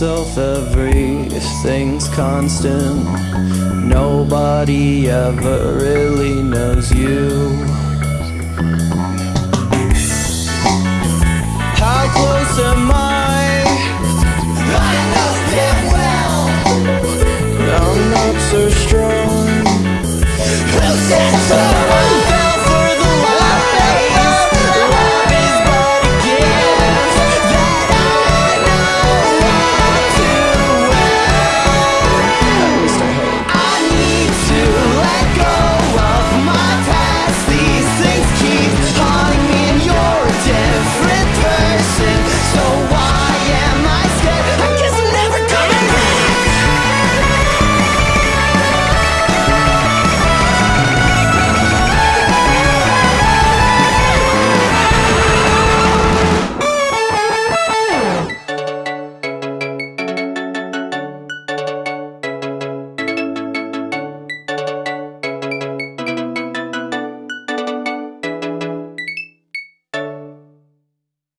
myself everything's constant. Nobody ever really knows you. How close am I? I know damn well I'm not so strong